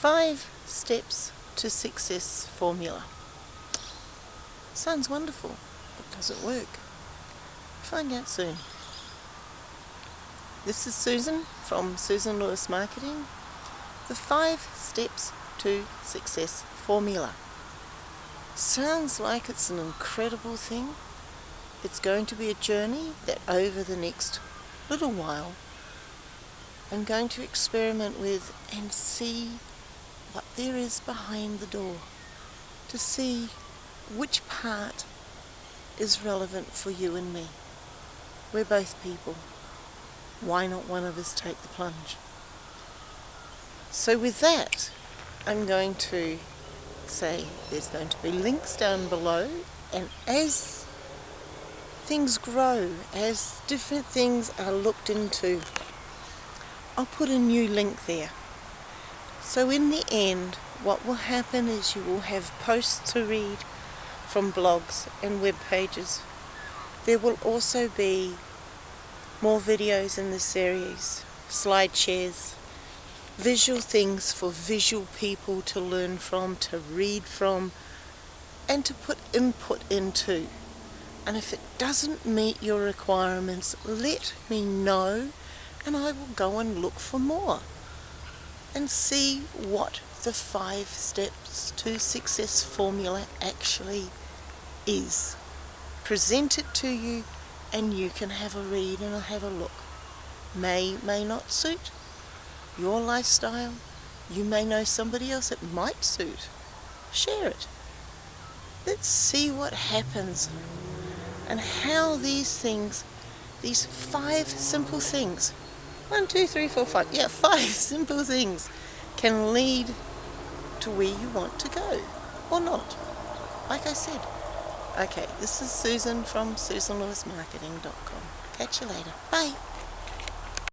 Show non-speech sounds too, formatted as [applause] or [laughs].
Five steps to success formula. Sounds wonderful, but does it work? Find out soon. This is Susan from Susan Lewis Marketing. The five steps to success formula. Sounds like it's an incredible thing. It's going to be a journey that over the next little while I'm going to experiment with and see what there is behind the door to see which part is relevant for you and me. We're both people. Why not one of us take the plunge? So with that, I'm going to say there's going to be links down below and as things grow, as different things are looked into, I'll put a new link there. So in the end, what will happen is you will have posts to read from blogs and web pages. There will also be more videos in the series, slide shares, visual things for visual people to learn from, to read from, and to put input into and if it doesn't meet your requirements let me know and I will go and look for more and see what the five steps to success formula actually is. Present it to you and you can have a read and have a look. May, may not suit your lifestyle. You may know somebody else it might suit. Share it. Let's see what happens and how these things, these five simple things, one, two, three, four, five, yeah, [laughs] five simple things can lead to where you want to go or not. Like I said. Okay, this is Susan from SusanLewisMarketing.com. Catch you later. Bye.